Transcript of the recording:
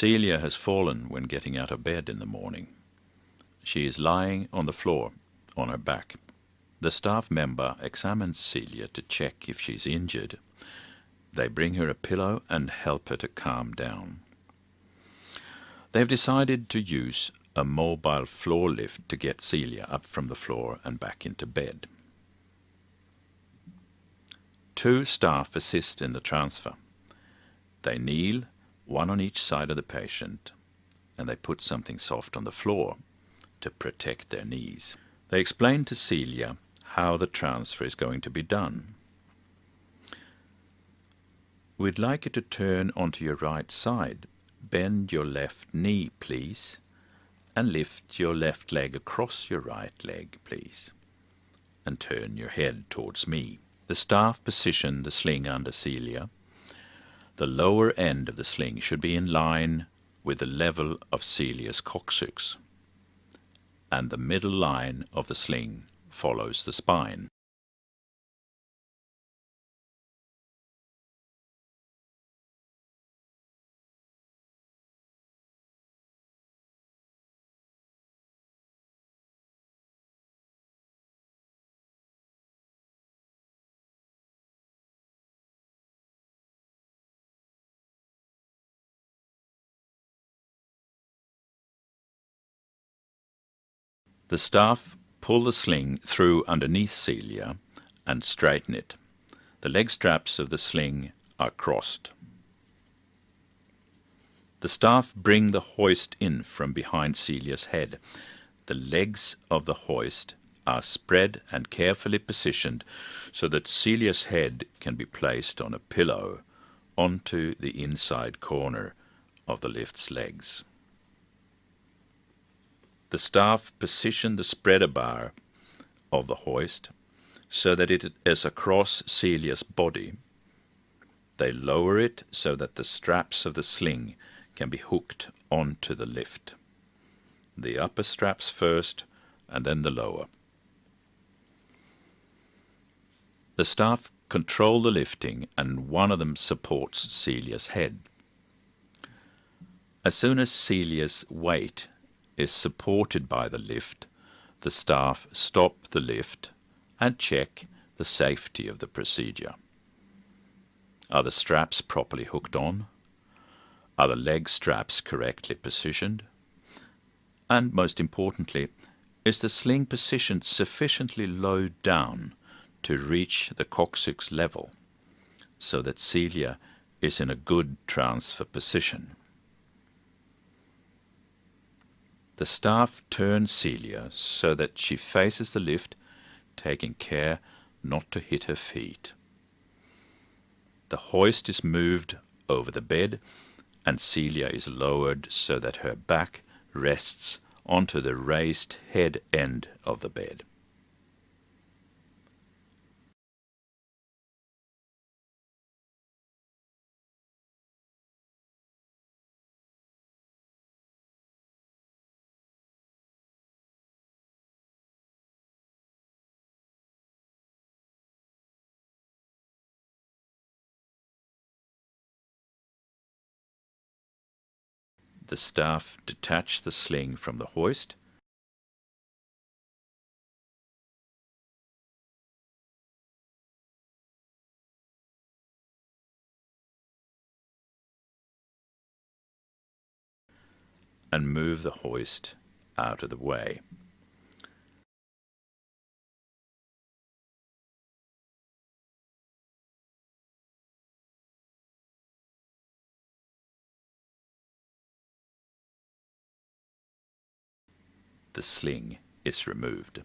Celia has fallen when getting out of bed in the morning. She is lying on the floor on her back. The staff member examines Celia to check if she's injured. They bring her a pillow and help her to calm down. They've decided to use a mobile floor lift to get Celia up from the floor and back into bed. Two staff assist in the transfer. They kneel, one on each side of the patient, and they put something soft on the floor to protect their knees. They explain to Celia how the transfer is going to be done. We'd like you to turn onto your right side. Bend your left knee, please, and lift your left leg across your right leg, please, and turn your head towards me. The staff position the sling under Celia. The lower end of the sling should be in line with the level of Celia's coccyx and the middle line of the sling follows the spine. The staff pull the sling through underneath Celia and straighten it. The leg straps of the sling are crossed. The staff bring the hoist in from behind Celia's head. The legs of the hoist are spread and carefully positioned so that Celia's head can be placed on a pillow onto the inside corner of the lift's legs. The staff position the spreader bar of the hoist so that it is across Celia's body. They lower it so that the straps of the sling can be hooked onto the lift. The upper straps first and then the lower. The staff control the lifting and one of them supports Celia's head. As soon as Celia's weight is supported by the lift, the staff stop the lift and check the safety of the procedure. Are the straps properly hooked on? Are the leg straps correctly positioned? And most importantly, is the sling positioned sufficiently low down to reach the coccyx level so that Celia is in a good transfer position? The staff turns Celia so that she faces the lift, taking care not to hit her feet. The hoist is moved over the bed and Celia is lowered so that her back rests onto the raised head end of the bed. The staff detach the sling from the hoist and move the hoist out of the way. The sling is removed.